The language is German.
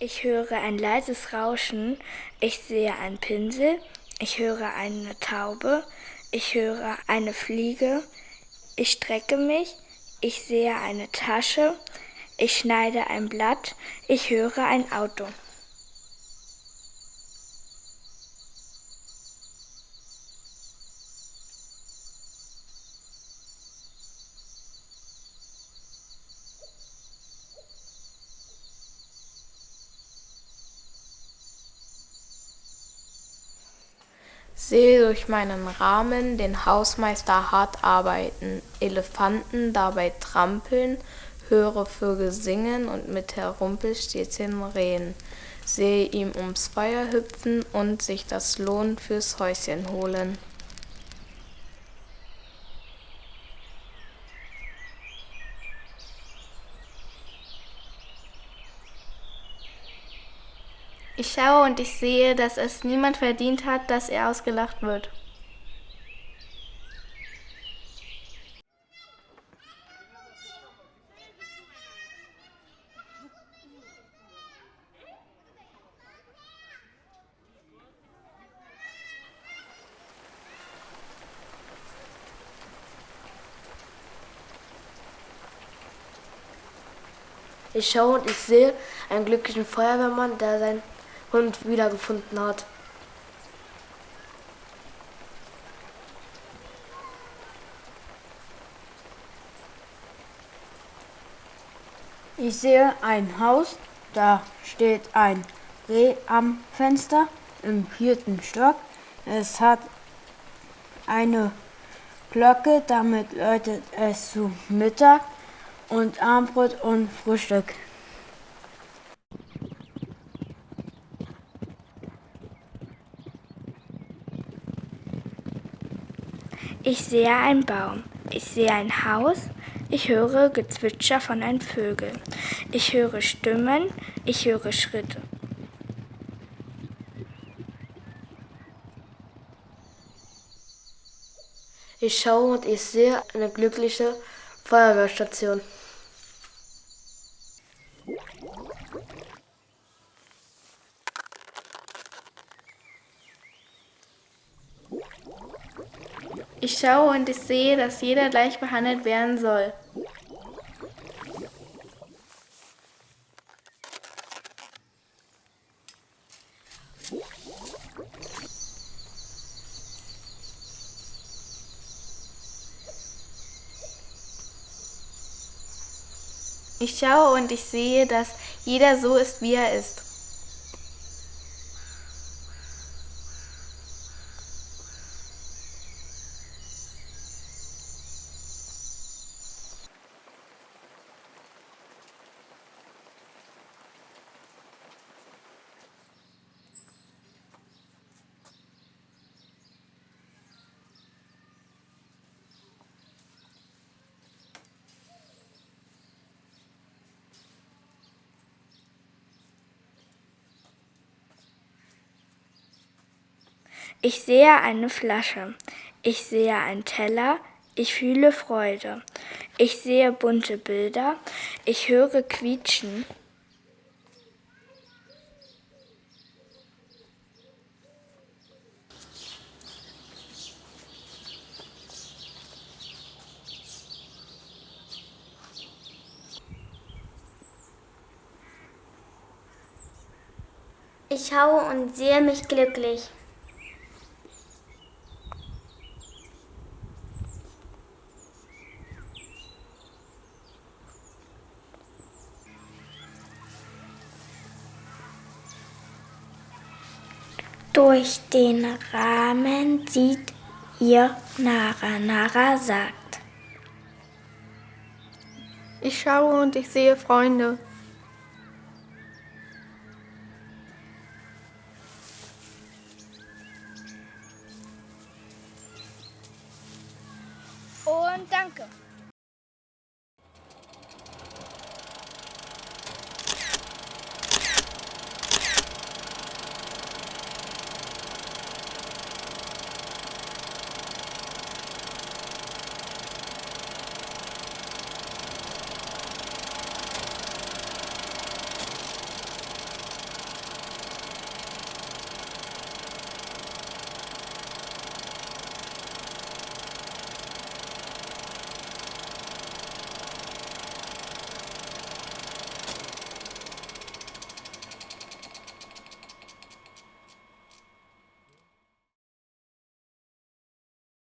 Ich höre ein leises Rauschen. Ich sehe einen Pinsel. Ich höre eine Taube. Ich höre eine Fliege. Ich strecke mich. Ich sehe eine Tasche. Ich schneide ein Blatt. Ich höre ein Auto. Sehe durch meinen Rahmen den Hausmeister hart arbeiten, Elefanten dabei trampeln, höre Vögel singen und mit Rumpelstilzchen reden, sehe ihm ums Feuer hüpfen und sich das Lohn fürs Häuschen holen. Ich schaue und ich sehe, dass es niemand verdient hat, dass er ausgelacht wird. Ich schaue und ich sehe einen glücklichen Feuerwehrmann, der sein Hund wiedergefunden hat. Ich sehe ein Haus, da steht ein Reh am Fenster im vierten Stock. Es hat eine Glocke, damit läutet es zu Mittag und Abendbrot und Frühstück. Ich sehe einen Baum. Ich sehe ein Haus. Ich höre Gezwitscher von einem Vögel. Ich höre Stimmen. Ich höre Schritte. Ich schaue und ich sehe eine glückliche Feuerwehrstation. Ich schaue und ich sehe, dass jeder gleich behandelt werden soll. Ich schaue und ich sehe, dass jeder so ist, wie er ist. Ich sehe eine Flasche. Ich sehe einen Teller. Ich fühle Freude. Ich sehe bunte Bilder. Ich höre Quietschen. Ich schaue und sehe mich glücklich. Durch den Rahmen sieht ihr Nara. Nara sagt. Ich schaue und ich sehe Freunde. Und danke.